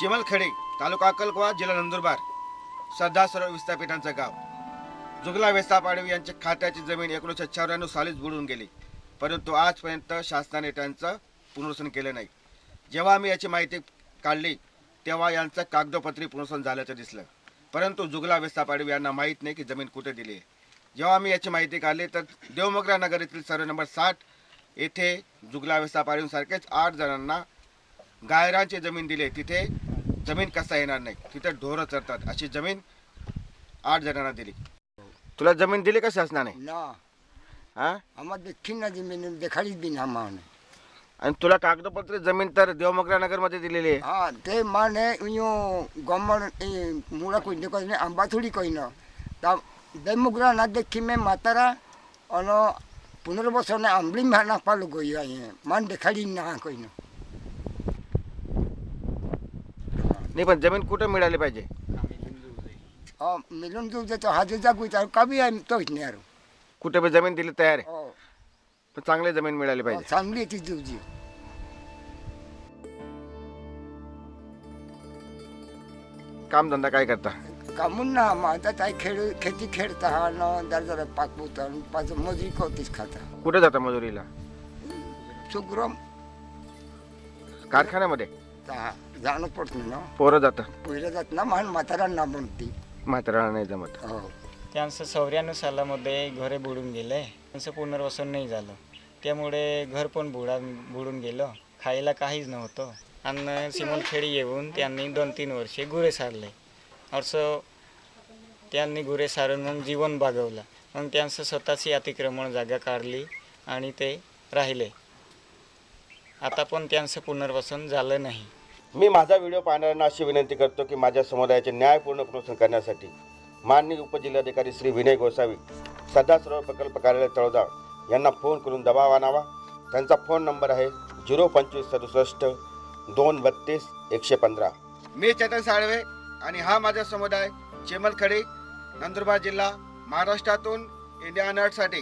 चिमलखेडे तालुका अक्कलकोवा जिल्हा नंदुरबार. सरदार सर्व विस्थापितांचं गाव. जुगला वेस्ता पाडवी यांच्या खात्याची जमीन एकोणीसशे चौऱ्याण्णव सालीच बुडून गेली. परंतु आजपर्यंत शासनाने त्यांचं पुनर्वसन केलं नाही. जेव्हा आम्ही याची माहिती काढली तेव्हा यांचं कागदोपत्री पुनर्वसन झाल्याचं दिसलं. परंतु जुगला वेस्ता पाडवी यांना माहीत नाही की जमीन कुठे दिली आहे. जेव्हा आम्ही याची माहिती काढली तर देवमोगरा नगर येथील सर्व नंबर साठ येथे जुगला वेस्ता पाडवीसारखेच आठ जणांना गायरांची जमीन दिली तिथे जमीन कसा येणार नाही? तिथं ढोरं चरतात. अशी जमीन आठ जणांना दिली. तुला जमीन दिली का शासनाने? ना. हा? देखील ना जमीन देखाडीच बी ना मान आणि तुला कागदपत्र जमीन तर देवमगरा नगरमध्ये दिलेली हा ते माने आहे यो गवर्नमेंट मुळा कोणी कोणी आंबा थोडी कोई ना देखी मे म्हातारा अन पुनर्वसन आंबळी म्हणा पालो गई मान देखाडी ना कोई नाही पण जमीन कुठं मिळाली पाहिजे? मिळून घेऊ देतो हाजी जागू कमी आहे तोच नाही अरे कुठे पण जमीन दिली तयार आहे. हो. पण चांगली जमीन मिळाली पाहिजे. हो, चांगली आहे ती दिवजी. कामधंदा काय करता? कामून ना माझा काय खेळ खेती खेळता हा न दर्जाला पाकवता पाच मजुरी कवतीच खाता. कुठे जाता मजुरीला? सुग्रम. कारखान्यामध्ये? ता जाणं पडत ना. पोरं जातात पहिलं जात ना मान म्हातारांना म्हणते. नाही जमत. हो. त्यांचं चौऱ्याण्णव सालामध्ये घरे बुडून गेले. त्यांचं पुनर्वसन नाही झालं. त्यामुळे घर पण बुडा बुडून गेलं. खायला काहीच नव्हतं. आणि सिमलखेडी येऊन त्यांनी दोन तीन वर्षे गुरे सारले. असं त्यांनी गुरे सारून मग जीवन बागवलं. मग त्यांचं स्वतःची अतिक्रमण जागा काढली आणि ते राहिले. आता पण त्यांचं पुनर्वसन झालं नाही. मी माझा व्हिडिओ पाहणाऱ्यांना अशी विनंती करतो की माझ्या समुदायाचे न्यायपूर्ण पुनर्वसन करण्यासाठी माननीय उपजिल्हाधिकारी श्री विनय गोसावी सध्या सर्व प्रकल्प कार्यालय तळोदा यांना फोन करून दबाव आणावा. त्यांचा फोन नंबर आहे झिरो पंचवीस सदुसष्ट दोन बत्तीस एकशे पंधरा. मी चेतन साळवे आणि हा माझा समुदाय चिमलखडी नंदुरबार जिल्हा महाराष्ट्रातून इंडिया नटसाठी